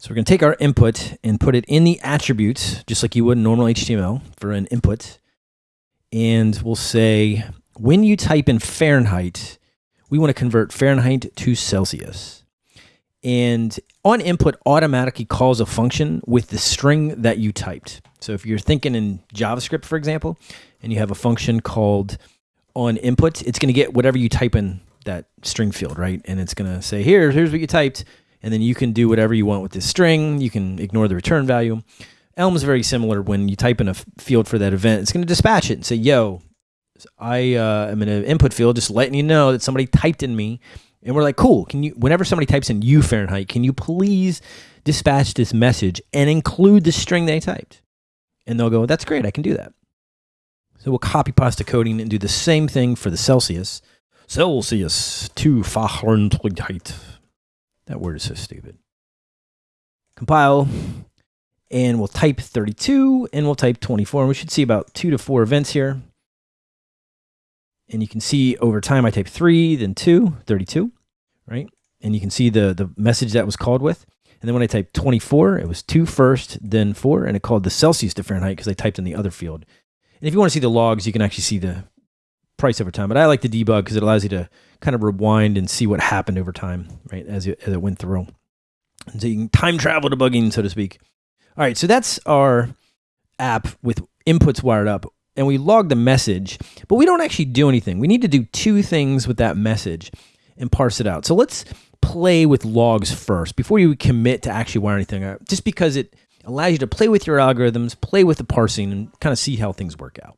So we're going to take our input and put it in the attributes, just like you would in normal HTML for an input. And we'll say, when you type in Fahrenheit, we want to convert Fahrenheit to Celsius. And on input automatically calls a function with the string that you typed. So if you're thinking in JavaScript, for example, and you have a function called on input, it's going to get whatever you type in that string field, right? And it's going to say, here, here's what you typed and then you can do whatever you want with this string. You can ignore the return value. Elm is very similar. When you type in a field for that event, it's going to dispatch it and say, yo, I uh, am in an input field, just letting you know that somebody typed in me. And we're like, cool. Can you, whenever somebody types in you Fahrenheit, can you please dispatch this message and include the string they typed? And they'll go, that's great. I can do that. So we'll copy pasta coding and do the same thing for the Celsius. Celsius to Fahrenheit. That word is so stupid. Compile, and we'll type 32, and we'll type 24. And we should see about two to four events here. And you can see over time, I type three, then two, 32, right? And you can see the, the message that was called with. And then when I typed 24, it was two first, then four, and it called the Celsius to Fahrenheit because I typed in the other field. And if you want to see the logs, you can actually see the price over time. But I like to debug because it allows you to kind of rewind and see what happened over time, right, as, you, as it went through. And so you can time travel debugging, so to speak. All right, so that's our app with inputs wired up. And we log the message, but we don't actually do anything. We need to do two things with that message and parse it out. So let's play with logs first before you commit to actually wire anything out, just because it allows you to play with your algorithms, play with the parsing, and kind of see how things work out.